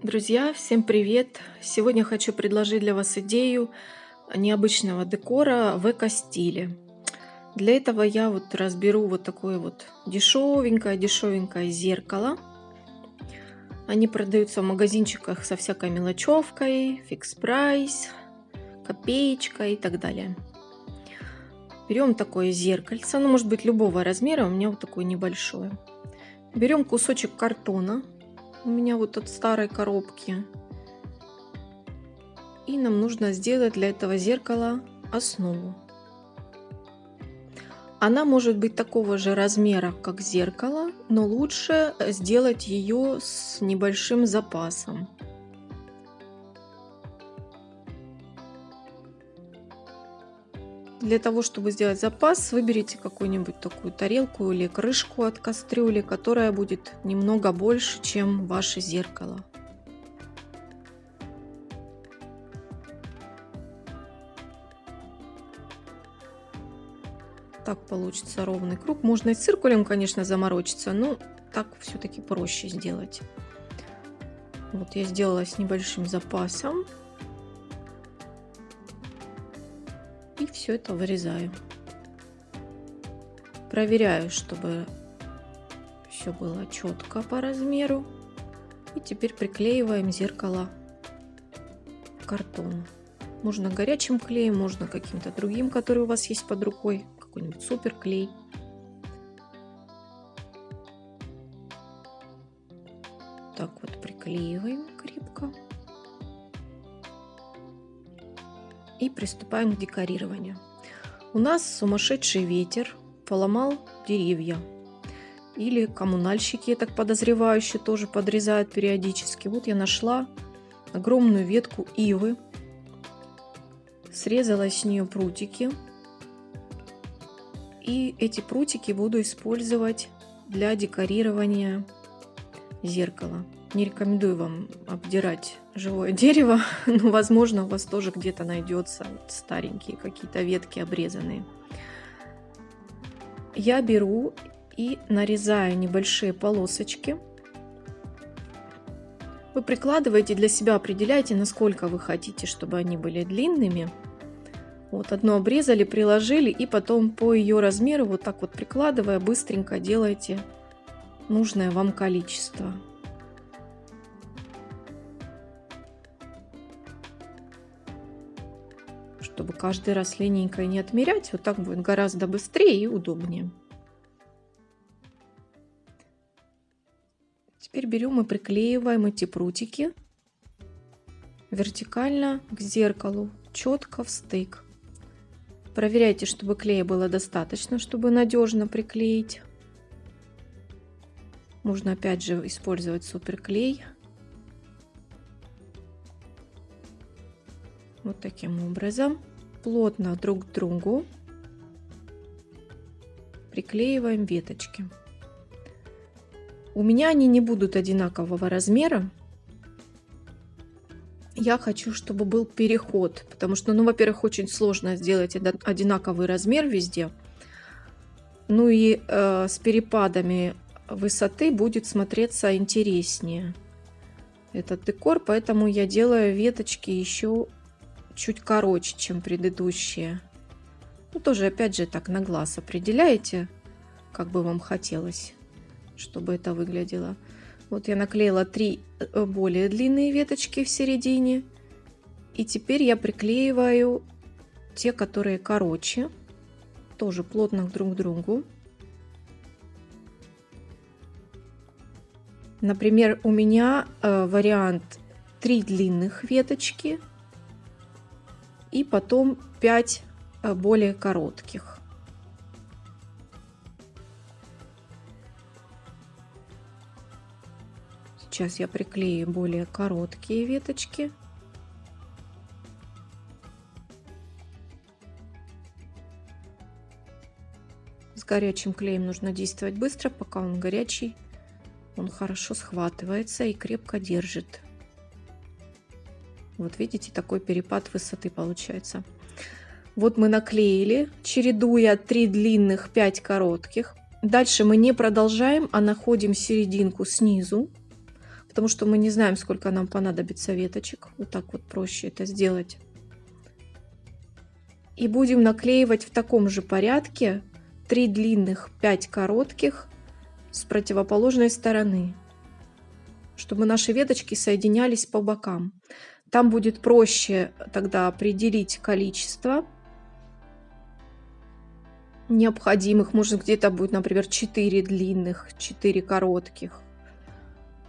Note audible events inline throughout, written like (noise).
Друзья, всем привет! Сегодня хочу предложить для вас идею необычного декора в эко-стиле. Для этого я вот разберу вот такое вот дешевенькое, дешевенькое зеркало. Они продаются в магазинчиках со всякой мелочевкой, фикс прайс, копеечка и так далее. Берем такое зеркальце, ну может быть любого размера, у меня вот такое небольшое. Берем кусочек картона, у меня вот от старой коробки. И нам нужно сделать для этого зеркала основу. Она может быть такого же размера, как зеркало, но лучше сделать ее с небольшим запасом. Для того, чтобы сделать запас, выберите какую-нибудь такую тарелку или крышку от кастрюли, которая будет немного больше, чем ваше зеркало. Так получится ровный круг. Можно и циркулем, конечно, заморочиться, но так все-таки проще сделать. Вот я сделала с небольшим запасом. И все это вырезаю. Проверяю, чтобы все было четко по размеру. И теперь приклеиваем зеркало к картону. Можно горячим клеем, можно каким-то другим, который у вас есть под рукой. Какой-нибудь супер клей. Так вот приклеиваем и приступаем к декорированию. У нас сумасшедший ветер поломал деревья. Или коммунальщики, я так подозреваю, еще тоже подрезают периодически. Вот я нашла огромную ветку ивы, срезала с нее прутики. И эти прутики буду использовать для декорирования зеркала. Не рекомендую вам обдирать живое дерево, (laughs) но, возможно, у вас тоже где-то найдется старенькие какие-то ветки обрезанные. Я беру и нарезаю небольшие полосочки. Вы прикладываете для себя, определяете, насколько вы хотите, чтобы они были длинными. Вот одно обрезали, приложили, и потом по ее размеру, вот так вот прикладывая, быстренько делаете нужное вам количество. Чтобы каждый раз линейкой не отмерять. Вот так будет гораздо быстрее и удобнее. Теперь берем и приклеиваем эти прутики вертикально к зеркалу, четко в стык. Проверяйте, чтобы клея было достаточно, чтобы надежно приклеить. Можно опять же использовать суперклей. Вот таким образом. Плотно друг к другу приклеиваем веточки. У меня они не будут одинакового размера. Я хочу, чтобы был переход, потому что, ну, во-первых, очень сложно сделать одинаковый размер везде. Ну и э, с перепадами высоты будет смотреться интереснее этот декор, поэтому я делаю веточки еще чуть короче, чем предыдущие. Ну, тоже, опять же, так на глаз определяете, как бы вам хотелось, чтобы это выглядело. Вот я наклеила три э, более длинные веточки в середине. И теперь я приклеиваю те, которые короче, тоже плотно друг к другу. Например, у меня э, вариант три длинных веточки – и потом 5 э, более коротких. Сейчас я приклею более короткие веточки. С горячим клеем нужно действовать быстро, пока он горячий. Он хорошо схватывается и крепко держит. Вот видите, такой перепад высоты получается. Вот мы наклеили, чередуя 3 длинных, 5 коротких. Дальше мы не продолжаем, а находим серединку снизу. потому что мы не знаем, сколько нам понадобится веточек. Вот так вот проще это сделать. И будем наклеивать в таком же порядке 3 длинных, 5 коротких с противоположной стороны, чтобы наши веточки соединялись по бокам. Там будет проще тогда определить количество необходимых. Может где-то будет, например, 4 длинных, 4 коротких.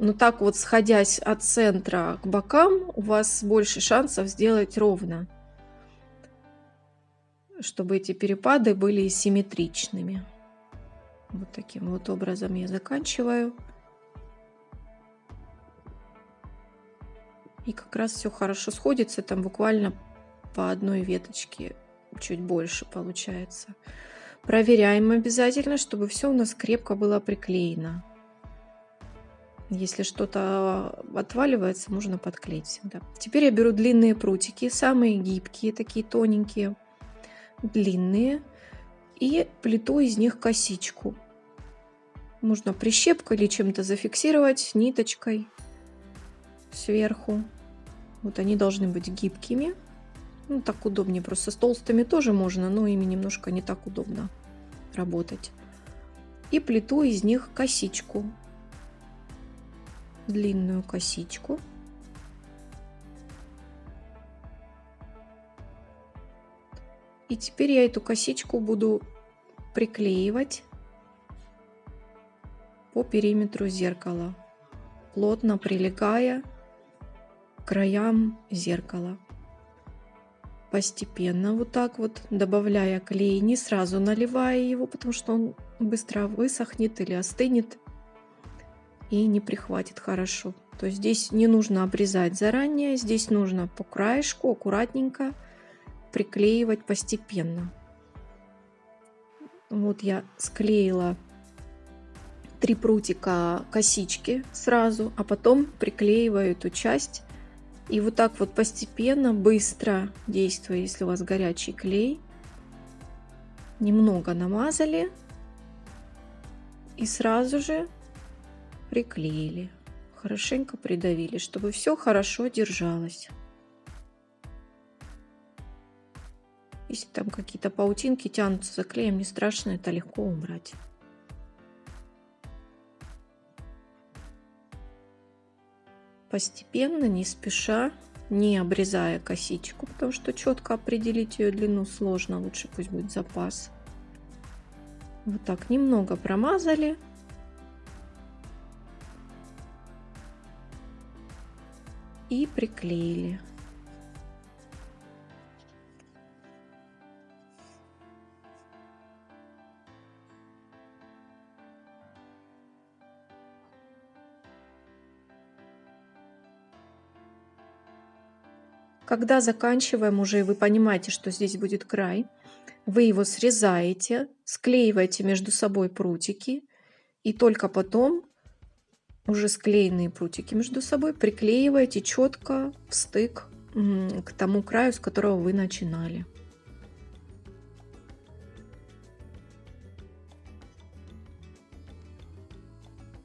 Но так вот, сходясь от центра к бокам, у вас больше шансов сделать ровно. Чтобы эти перепады были симметричными. Вот таким вот образом я заканчиваю. И как раз все хорошо сходится. Там буквально по одной веточке чуть больше получается. Проверяем обязательно, чтобы все у нас крепко было приклеено. Если что-то отваливается, можно подклеить всегда. Теперь я беру длинные прутики, самые гибкие, такие тоненькие, длинные, и плету из них косичку. Можно прищепкой или чем-то зафиксировать ниточкой сверху. Вот они должны быть гибкими. Ну, так удобнее. Просто с толстыми тоже можно, но ими немножко не так удобно работать. И плету из них косичку длинную косичку. И теперь я эту косичку буду приклеивать по периметру зеркала, плотно прилегая краям зеркала. Постепенно вот так вот, добавляя клей, не сразу наливая его, потому что он быстро высохнет или остынет и не прихватит хорошо. То есть здесь не нужно обрезать заранее, здесь нужно по краешку аккуратненько приклеивать постепенно. Вот я склеила три прутика косички сразу, а потом приклеиваю эту часть. И вот так вот постепенно, быстро действуя, если у вас горячий клей, немного намазали и сразу же приклеили, хорошенько придавили, чтобы все хорошо держалось. Если там какие-то паутинки тянутся за клеем, не страшно, это легко убрать. Постепенно, не спеша, не обрезая косичку, потому что четко определить ее длину сложно, лучше пусть будет запас. Вот так немного промазали. и приклеили. Когда заканчиваем уже, и вы понимаете, что здесь будет край, вы его срезаете, склеиваете между собой прутики, и только потом уже склеенные прутики между собой приклеиваете четко в стык к тому краю, с которого вы начинали.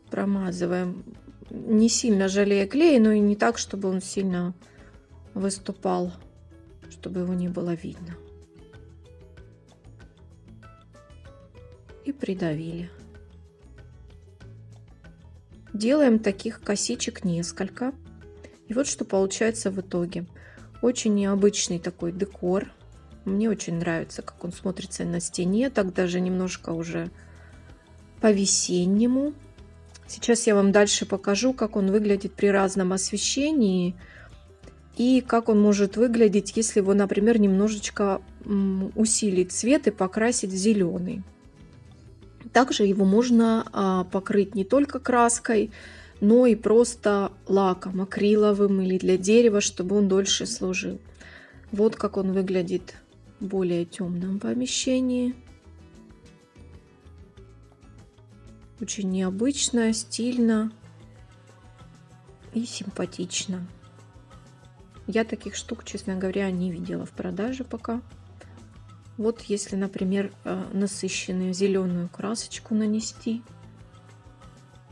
Промазываем, не сильно жалея клей, но и не так, чтобы он сильно выступал, чтобы его не было видно. И придавили. Делаем таких косичек несколько. И вот что получается в итоге. Очень необычный такой декор. Мне очень нравится, как он смотрится на стене. Так даже немножко уже по-весеннему. Сейчас я вам дальше покажу, как он выглядит при разном освещении. И как он может выглядеть, если его, например, немножечко усилить цвет и покрасить зеленый. Также его можно а, покрыть не только краской, но и просто лаком, акриловым или для дерева, чтобы он дольше служил. Вот как он выглядит в более темном помещении. Очень необычно, стильно и симпатично. Я таких штук, честно говоря, не видела в продаже пока. Вот если, например, э, насыщенную зеленую красочку нанести,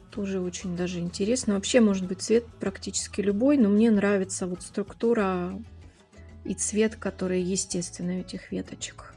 Тоже очень даже интересно. Вообще может быть цвет практически любой, но мне нравится вот структура и цвет, который естественный у этих веточек.